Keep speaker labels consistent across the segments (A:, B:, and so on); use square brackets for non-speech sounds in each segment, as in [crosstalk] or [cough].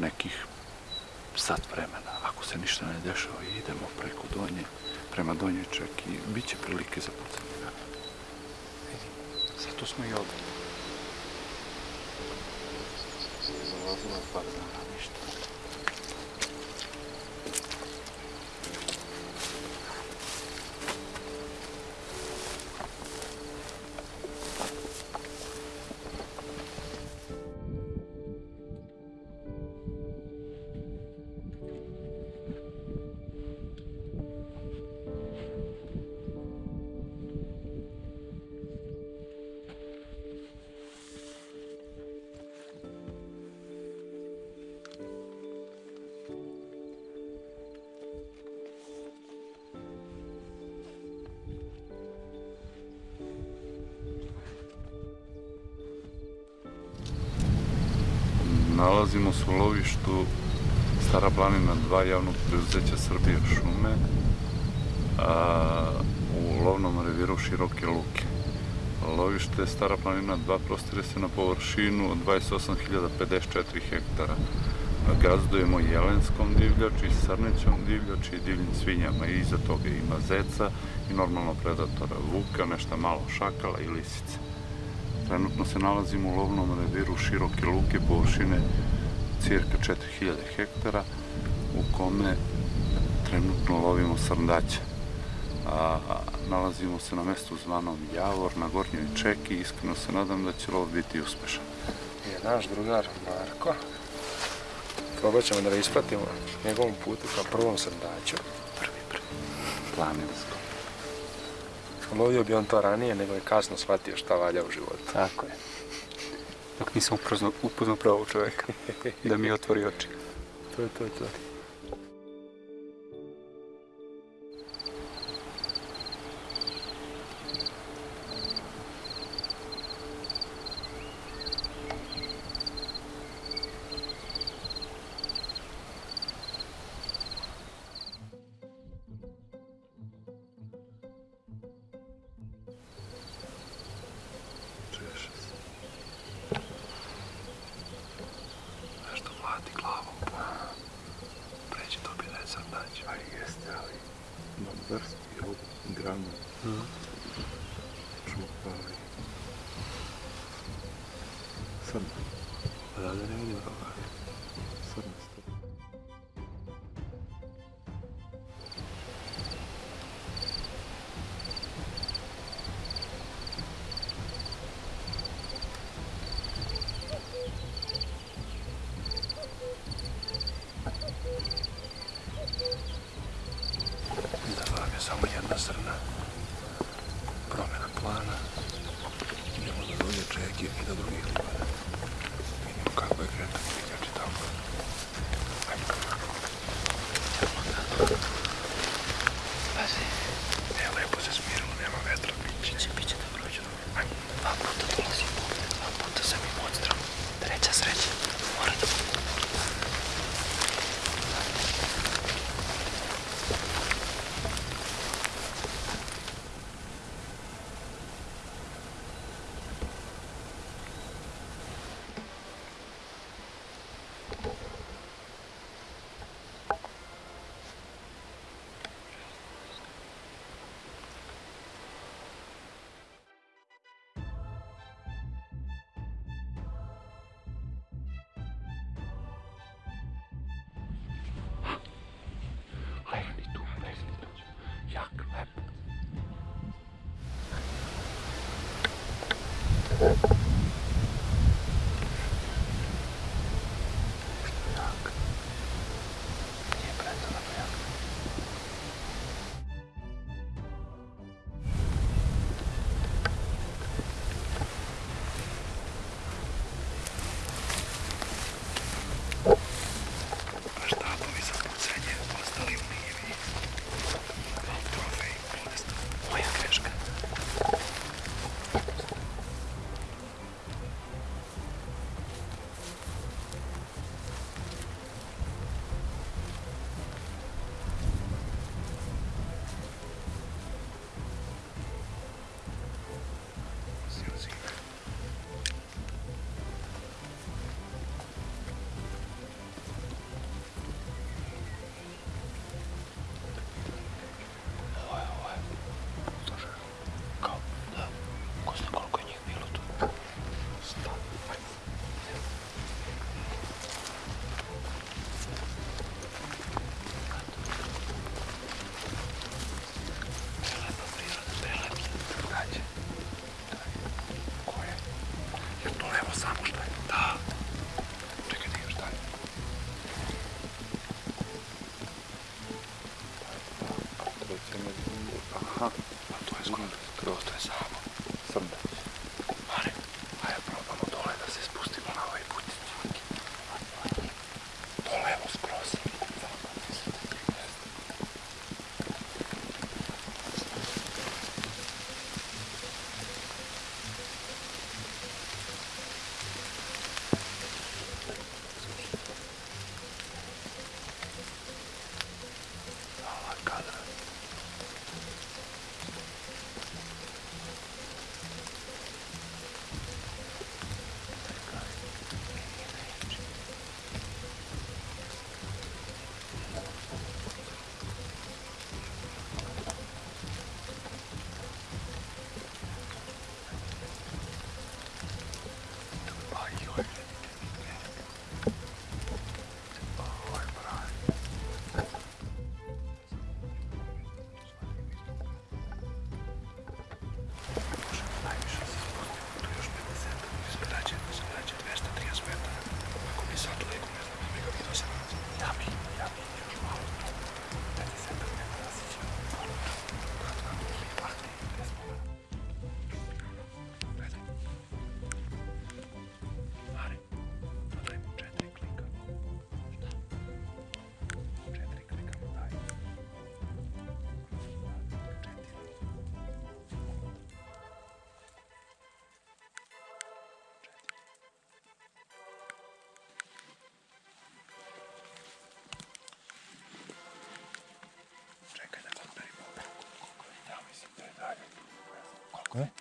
A: nekih sat vremena. Ako se ništa ne dešava idemo preko donje, prema donje ček i bit će prilike za pucanje. Zato smo i ovdje. Zalazimo par dana, ništa. Nalazimo se u lovištu Stara planina 2 javnog preuzeća Srbije šume u lovnom reviru Široke Luke. Lovište Stara planina 2 prostire se na površinu od 28.054 hektara. Gazdujemo jelenskom divljači, srnećom divljači i divljim svinjama i iza toga ima zeca i normalno predatora vuka, nešto malo šakala i lisice. Trenutno se nalazimo u lovnom reviru široke luke površine cirka 4000 hektara u kome trenutno lovimo srndaće. nalazimo se na mjestu zvanom Javor na Gornjoj Čeki i iskreno se nadam da će lov biti uspešan.
B: Je naš drugar Marko. Probat ćemo da ga ispratimo njegovom putu kao prvom srndaću.
A: Prvi, prvi. Planinsko.
B: Lovio bi on to ranije, nego je kasno shvatio šta valja u životu.
C: Tako je. Dok nisam upoznao pravog čovjeka, da mi otvori oči.
B: To je to, to. государств и области границ. Mm. Шмакова. Koliko je? Ne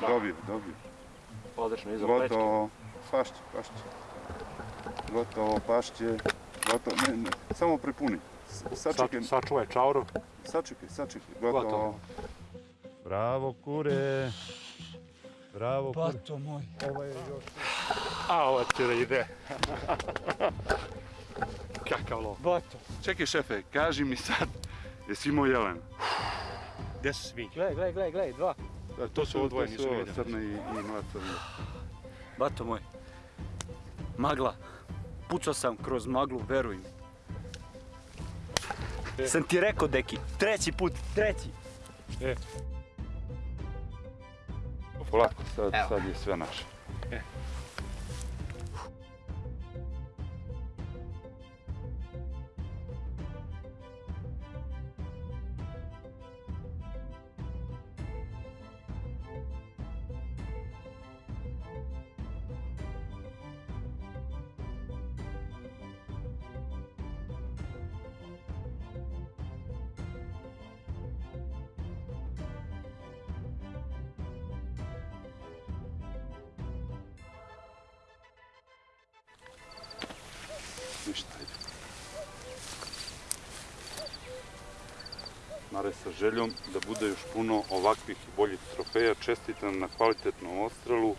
A: Dobio, dobio.
D: Odlično, iza plečke.
A: Gotovo, pašće, pašće. Gotovo, pašće. Gotovo, ne, ne, samo prepuni. Sačekaj,
D: Sa- Sačuvaj čauru.
A: sačekaj, sačekaj. Gotovo.
D: Gotovo.
E: Bravo kure. Bravo kure.
C: Bato moj.
D: A, ovo će ide. [laughs] Kakav lov.
C: Bato.
A: Čekaj šefe, kaži mi sad, jesi imao jelen?
D: Gdje su svi?
C: Gle, gle, gle, gle, dva.
D: To su ovo dvoje, nisam
A: ovo. Crne i, i mlad crne.
C: Bato moj. Magla. Pucao sam kroz maglu, veruj mi. Sam ti rekao, deki, treći put, treći.
A: Polako, sad, sad je sve naše. Ništa, ajde. Mare sa željom da bude još puno ovakvih i boljih trofeja. Čestitam na kvalitetnom ostrelu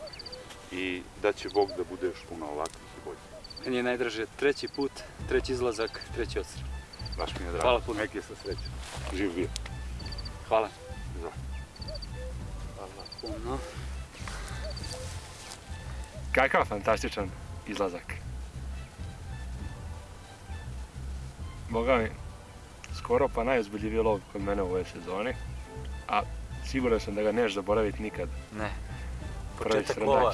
A: i da će Bog da bude još puno ovakvih i boljih.
C: Meni je najdraže treći put, treći izlazak, treći odstrel.
A: Baš mi je drago.
C: Hvala puno.
A: Nek je sa srećom. Živ bio.
C: Hvala.
A: Izvoli.
C: Puno.
D: Kakav fantastičan izlazak. Boga mi, skoro pa najozbiljiviji lov kod mene u ovoj sezoni. A siguran sam da ga neš zaboraviti nikad.
C: Ne. Početak lova.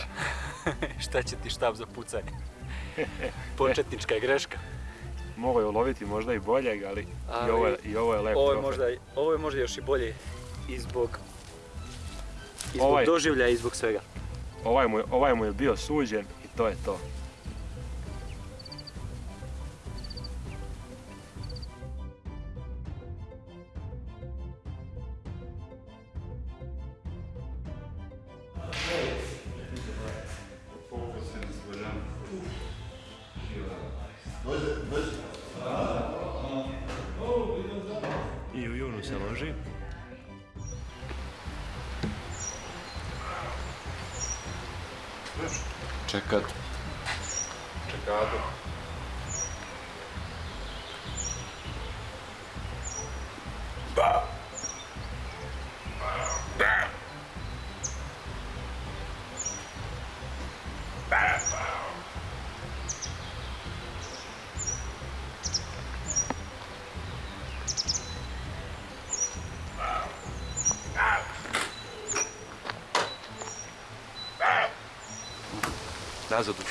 C: [laughs] Šta će ti štab za pucanje? [laughs] Početnička je greška.
D: Mogao je uloviti možda i boljeg, ali, i,
C: Ali
D: ovo je, i ovo je lep
C: Ovo je možda, ovo je možda još i bolje i zbog, i zbog
D: Ovaj-
C: doživlja i zbog svega.
D: Ovaj mu, ovaj mu je bio suđen i to je to.
B: Czekado. Czekado.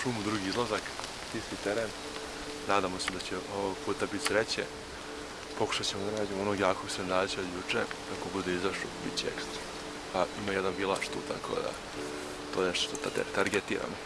B: Šumu, drugi izlazak, isti teren. Nadamo se da će ovog puta biti sreće. Pokušat ćemo da nađemo onog jakog srndaća od juče. Ako bude izašao, bit će ekstra. A ima jedan bilaš tu, tako da to je nešto što tar- targetiramo.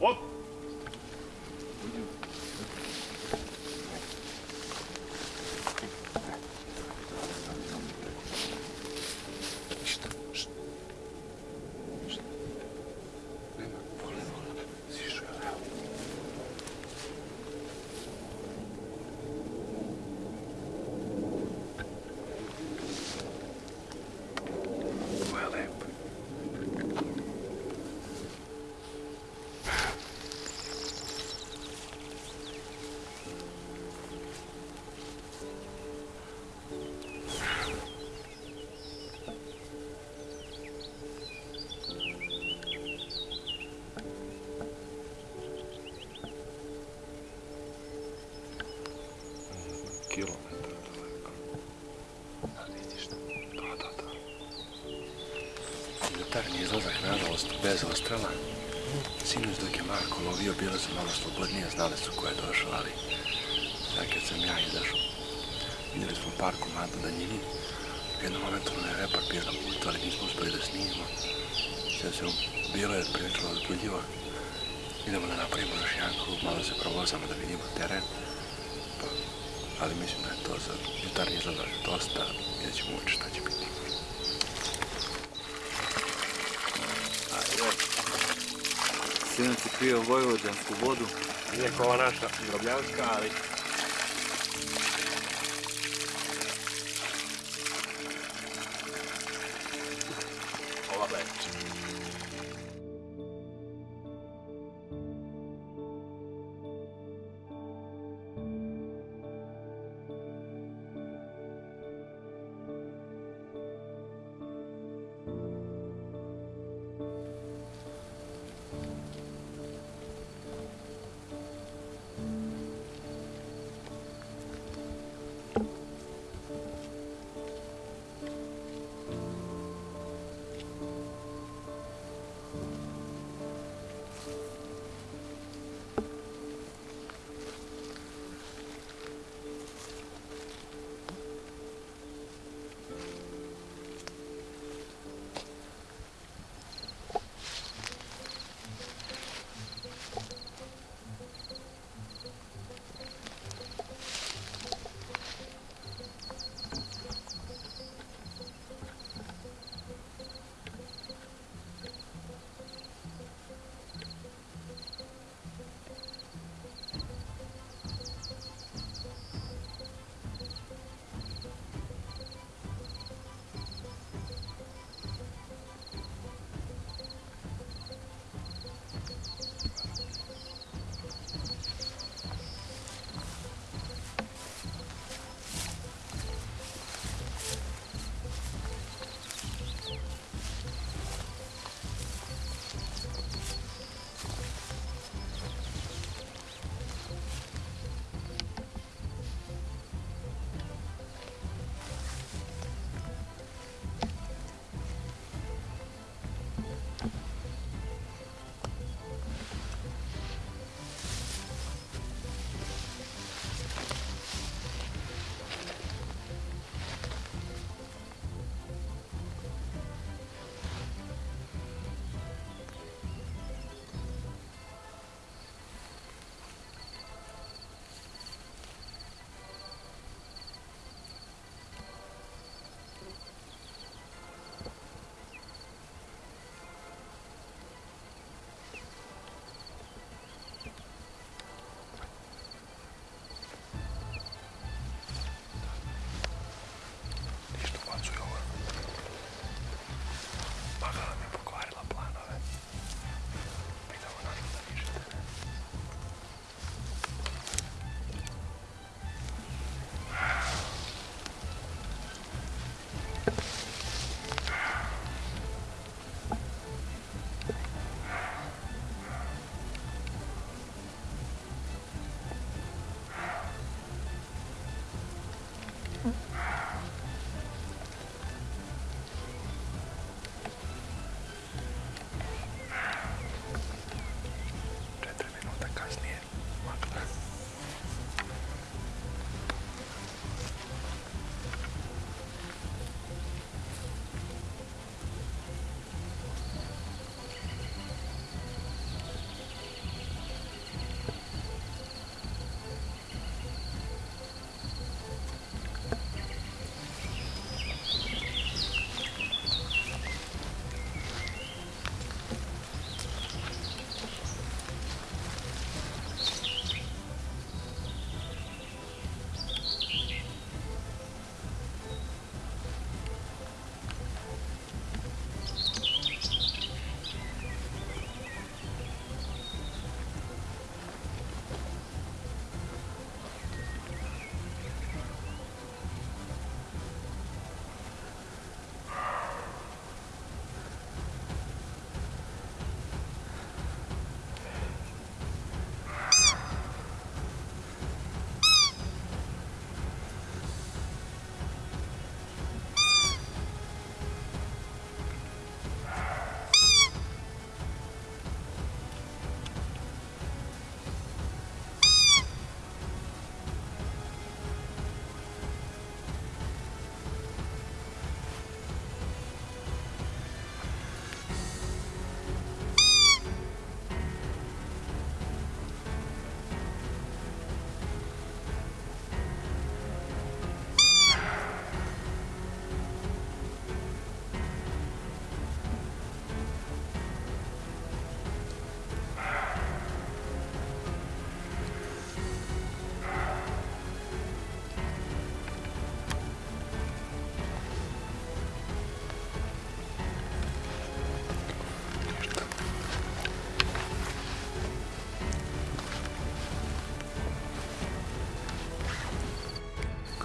B: 업! Kilometra daleko.
D: Da, vidiš da.
B: Da, da, da. Jutarnji izlazak, nažalost, bez ostrela. Sinoć dok je Marko lovio, bile su malo slobodnije, znali su ko je došao, ali sad kad sam ja izašao, vidjeli smo par komada na njini. U jednom momentu je repar bio na putu, ali nismo uspeli da snimimo. Sad se bilo je prilično uzbudljivo. Idemo da napravimo još jedan krug, malo se provozamo da vidimo teren. Ali mislim da je to za jutarnji izlazak dosta, vidjet ćemo ući šta će biti.
C: Sinoć je pio vojvođansku vodu.
D: Nije kao naša grobljanska, ali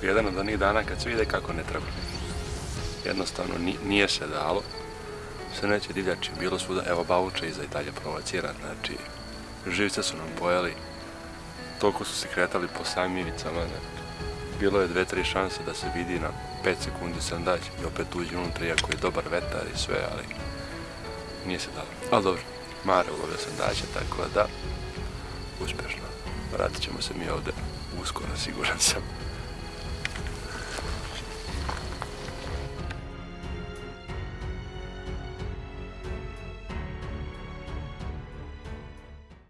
B: onako jedan od onih dana kad se vide kako ne treba. Jednostavno ni- nije se dalo. Sve neće divljači, bilo svuda, evo Bavuča iza i dalje provocira, znači živce su nam pojeli, toliko su se kretali po samim ivicama, znači, bilo je dve, tri šanse da se vidi na 5 sekundi sandać i opet uđe unutra, iako je dobar vetar i sve, ali nije se dalo. Ali dobro, Mare ulovio sandaća, tako da, uspješno. Vratit ćemo se mi ovdje uskoro, siguran sam.